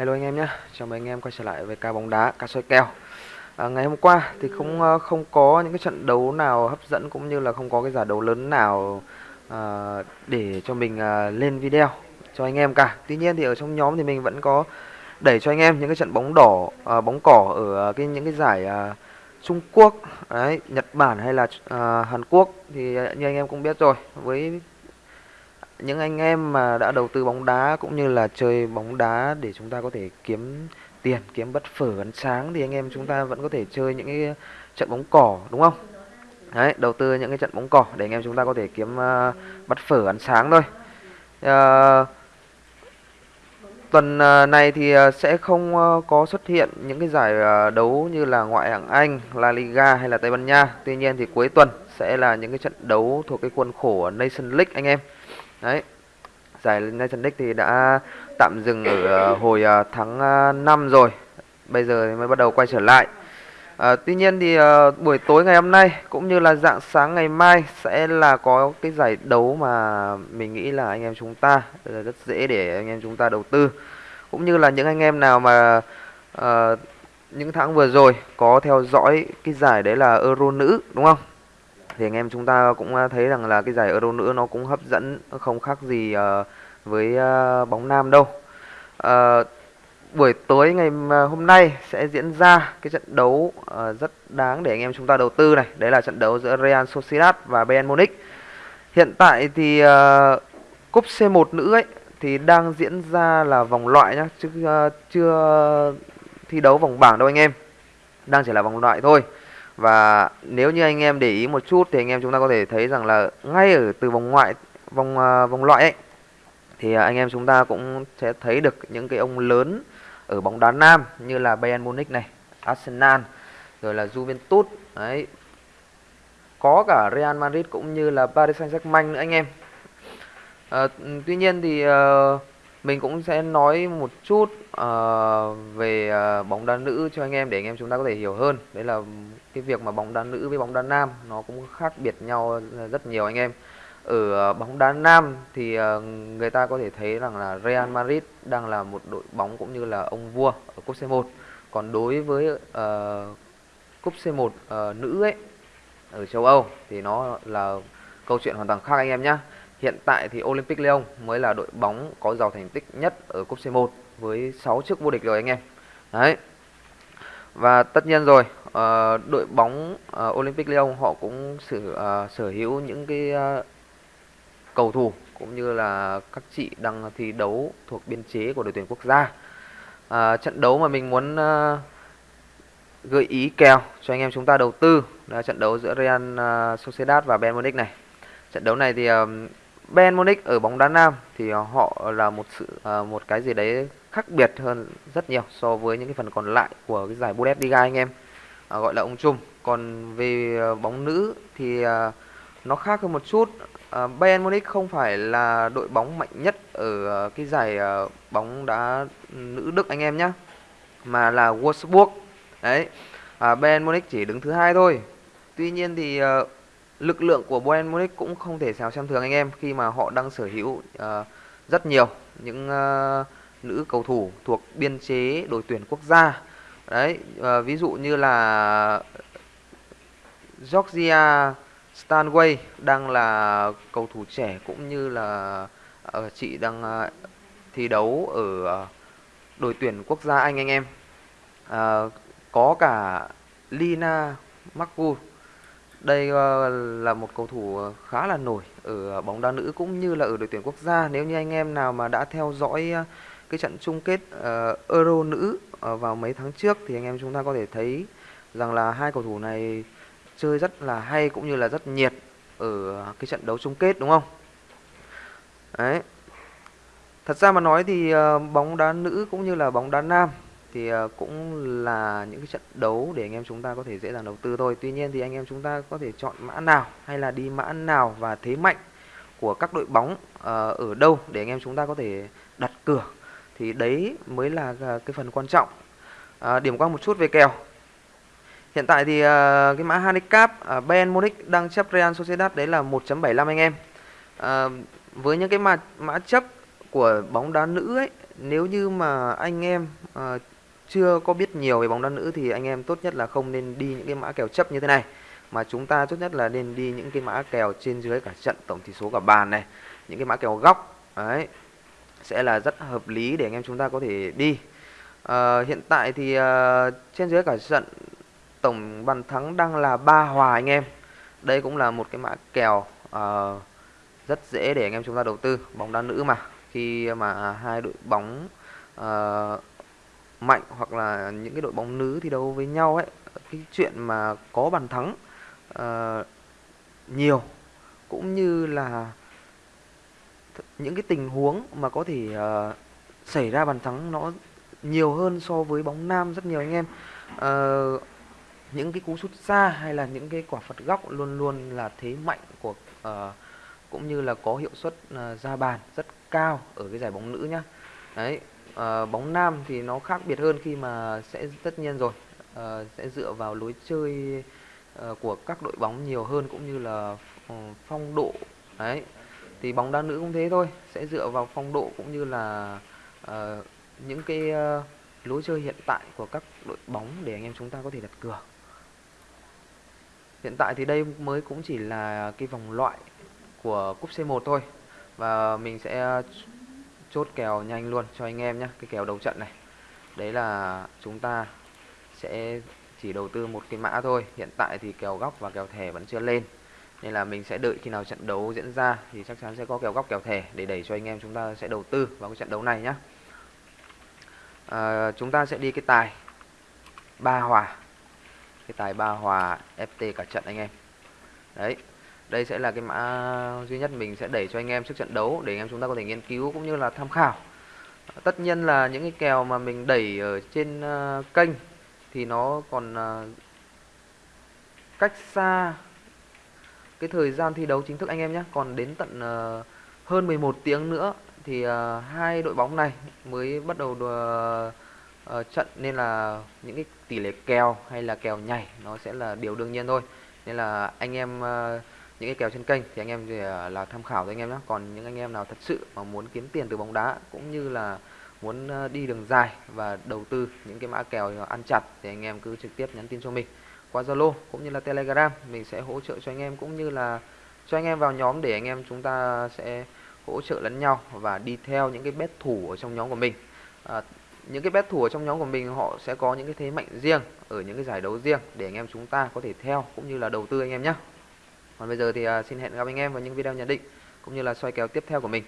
Hello anh em nhé, chào mừng anh em quay trở lại với ca bóng đá, ca soi kèo. À, Ngày hôm qua thì không ờ, không có những cái trận đấu nào hấp dẫn cũng như là không có cái giải đấu lớn nào à, để cho mình à, lên video cho anh em cả. Tuy nhiên thì ở trong nhóm thì mình vẫn có đẩy cho anh em những cái trận bóng đỏ, à, bóng cỏ ở cái những cái giải à, Trung Quốc, đấy, Nhật Bản hay là à, Hàn Quốc thì như anh em cũng biết rồi. Với những anh em mà đã đầu tư bóng đá cũng như là chơi bóng đá để chúng ta có thể kiếm tiền kiếm bất phở ăn sáng thì anh em chúng ta vẫn có thể chơi những cái trận bóng cỏ đúng không đấy đầu tư những cái trận bóng cỏ để anh em chúng ta có thể kiếm ờ, uh, bắt phở ăn sáng thôi uh, tuần uh, này thì uh, sẽ không uh, có xuất hiện những cái giải uh, đấu như là ngoại hạng Anh, La Liga hay là Tây Ban Nha. Tuy nhiên thì cuối tuần sẽ là những cái trận đấu thuộc cái khuôn khổ Nation League anh em. Đấy. Giải Nation League thì đã tạm dừng ở ờ, hồi ờ, tháng ờ, 5 rồi. Bây giờ thì mới bắt đầu quay trở lại. À, tuy nhiên thì à, buổi tối ngày hôm nay cũng như là dạng sáng ngày mai sẽ là có cái giải đấu mà mình nghĩ là anh em chúng ta rất dễ để anh em chúng ta đầu tư cũng như là những anh em nào mà à, những tháng vừa rồi có theo dõi cái giải đấy là Euro nữ đúng không thì anh em chúng ta cũng à, thấy rằng là cái giải Euro nữ nó cũng hấp dẫn không khác gì uh, với uh, bóng nam đâu. Uh, buổi tối ngày hôm nay sẽ diễn ra cái trận đấu uh, rất đáng để anh em chúng ta đầu tư này. Đấy là trận đấu giữa Real Sociedad và Bayern Munich. Hiện tại thì uh, cúp C1 nữ ấy thì đang diễn ra là vòng loại nhá, chứ uh, chưa thi đấu vòng bảng đâu anh em. Đang chỉ là vòng loại thôi. Và nếu như anh em để ý một chút thì anh em chúng ta có thể thấy rằng là ngay ở từ vòng ngoại vòng uh, vòng loại ấy thì à, anh em chúng ta cũng sẽ thấy được những cái ông lớn ở bóng đá nam như là Bayern Munich này, Arsenal, rồi là Juventus, đấy. Có cả Real Madrid cũng như là Paris Saint-Germain nữa anh em. À, tuy nhiên thì uh, mình cũng sẽ nói một chút uh, về uh, bóng đá nữ cho anh em để anh em chúng ta có thể hiểu hơn. Đấy là cái việc mà bóng đá nữ với bóng đá nam nó cũng khác biệt nhau rất nhiều anh em. Ở uh, bóng đá nam thì uh, người ta có thể thấy rằng là Real Madrid đang là một đội bóng cũng như là ông vua ở cúp C1 còn đối với uh, cúp C1 uh, nữ ấy ở châu Âu thì nó là câu chuyện hoàn toàn khác anh em nhé Hiện tại thì Olympic Lyon mới là đội bóng có giàu thành tích nhất ở cúp C1 với 6 chức vô địch rồi anh em. Đấy. Và tất nhiên rồi, uh, đội bóng uh, Olympic Lyon họ cũng sở uh, ờ, sở hữu những cái uh, cầu thủ cũng như là các chị đang thi đấu thuộc biên chế của đội tuyển quốc gia. Uh, trận đấu mà mình muốn uh, gợi ý kèo cho anh em chúng ta đầu tư là trận đấu giữa Real Sociedad và Bayern Munich này. Trận đấu này thì uh, Bayern Munich ở bóng đá nam thì ờ, họ là một sự ờ, một cái gì đấy khác biệt hơn rất nhiều so với những cái phần còn lại của cái giải Bundesliga anh em à, gọi là ông Trung. còn về bóng nữ thì nó khác hơn một chút. Uh, Bayern Munich không phải là đội bóng mạnh nhất ở cái giải bóng đá nữ Đức anh em nhé mà là Wolfsburg. Đấy À, Bayern Munich chỉ đứng thứ hai thôi. Tuy nhiên thì lực lượng của Bayern Munich cũng không thể sao xem thường anh em khi mà họ đang sở hữu uh, rất nhiều những uh, nữ cầu thủ thuộc biên chế đội tuyển quốc gia. Đấy uh, ví dụ như là Georgia Stanway đang là cầu thủ trẻ cũng như là uh, chị đang uh, thi đấu ở uh, đội tuyển quốc gia Anh anh em. Uh, có cả Lina Marku đây ờ, là một cầu thủ ờ, khá là nổi ở ờ, bóng đá nữ cũng như là ở đội tuyển quốc gia. Nếu như anh em nào mà đã theo dõi cái trận chung kết Euro nữ vào mấy tháng trước thì anh em chúng ta có thể thấy rằng là hai cầu thủ này chơi rất là hay cũng như là rất nhiệt ở cái trận đấu chung kết, đúng không? Đấy. Thật ra mà nói thì bóng đá nữ cũng như là bóng đá nam thì ờ, cũng là những cái trận đấu để anh em chúng ta có thể dễ dàng đầu tư thôi. Tuy nhiên thì anh em chúng ta có thể chọn mã nào hay là đi mã nào và thế mạnh của các đội bóng ờ, ở đâu để anh em chúng ta có thể đặt cửa thì đấy mới là ờ, cái phần quan trọng. Điểm qua một chút về kèo. Hiện tại thì cái mã handicap uh, Bayern Munich đang chấp Real Sociedad đấy là 1.75 anh em. Với những cái mã mã chấp của bóng đá nữ ấy nếu như mà anh em chưa có biết nhiều về bóng đá nữ thì anh em tốt nhất là không nên đi những cái mã kèo chấp như thế này. Mà chúng ta tốt nhất là nên đi những cái mã kèo trên dưới cả trận tổng tỷ số cả bàn này những cái mã kèo góc đấy sẽ là rất hợp lý để anh em chúng ta có thể đi. À, hiện tại thì uh, trên dưới cả trận tổng bàn thắng đang là ba hòa anh em. Đây cũng là một cái mã kèo uh, rất dễ để anh em chúng ta đầu tư bóng đá nữ mà. Khi mà hai đội bóng uh, mạnh hoặc là những cái đội bóng nữ thi đấu với nhau ấy cái chuyện mà có bàn thắng uh, nhiều cũng như là những cái tình huống mà có thể uh, xảy ra bàn thắng nó nhiều hơn so với bóng nam rất nhiều anh em. Uh, những cái cú sút xa hay là những cái quả phạt góc luôn luôn là thế mạnh của uh, cũng như là có hiệu suất uh, ra bàn rất cao ở cái giải bóng nữ nhá đấy ờ, bóng nam thì nó khác biệt hơn khi mà sẽ tất nhiên rồi. Ờ, sẽ dựa vào lối chơi ờ, của các đội bóng nhiều hơn cũng như là ờ, phong độ. Đấy thì bóng đá nữ cũng thế thôi sẽ dựa vào phong độ cũng như là ờ, những cái ờ, lối chơi hiện tại của các đội bóng để anh em chúng ta có thể đặt cược. Hiện tại thì đây mới cũng chỉ là cái vòng loại của cúp C1 thôi và mình sẽ chốt kèo nhanh luôn cho anh em nhé cái kèo đầu trận này. Đấy là chúng ta sẽ chỉ đầu tư một cái mã thôi. Hiện tại thì kèo góc và kèo thẻ vẫn chưa lên. Nên là mình sẽ đợi khi nào trận đấu diễn ra thì chắc chắn sẽ có kèo góc kèo thẻ để đẩy cho anh em chúng ta sẽ đầu tư vào cái trận đấu này nhé à, chúng ta sẽ đi cái tài ba hòa. Cái tài ba hòa FT cả trận anh em. Đấy đây sẽ là cái mã duy nhất mình sẽ đẩy cho anh em trước trận đấu để anh em chúng ta có thể nghiên cứu cũng như là tham khảo. Tất nhiên là những cái kèo mà mình đẩy ở trên ờ, kênh thì nó còn ờ, cách xa cái thời gian thi đấu chính thức anh em nhé. Còn đến tận ờ, hơn 11 tiếng nữa thì hai đội bóng này mới bắt đầu đùa, trận. Nên là những cái tỷ lệ kèo hay là kèo nhảy nó sẽ là điều đương nhiên thôi. Nên là anh em những cái kèo trên kênh thì anh em thì là tham khảo thôi anh em nhé. Còn những anh em nào thật sự mà muốn kiếm tiền từ bóng đá cũng như là muốn à, đi đường dài và đầu tư những cái mã kèo ăn chặt thì anh em cứ trực tiếp nhắn tin cho mình qua Zalo cũng như là Telegram. Mình sẽ hỗ trợ cho anh em cũng như là cho anh em vào nhóm để anh em chúng ta sẽ hỗ trợ lẫn nhau và đi theo những cái bet thủ ở trong nhóm của mình. À, những cái bet thủ ở trong nhóm của mình họ sẽ có những cái thế mạnh riêng ở những cái giải đấu riêng để anh em chúng ta có thể theo cũng như là đầu tư anh em nhé còn bây giờ thì à, xin hẹn gặp anh em vào những video nhận định, cũng như là soi kèo tiếp theo của mình.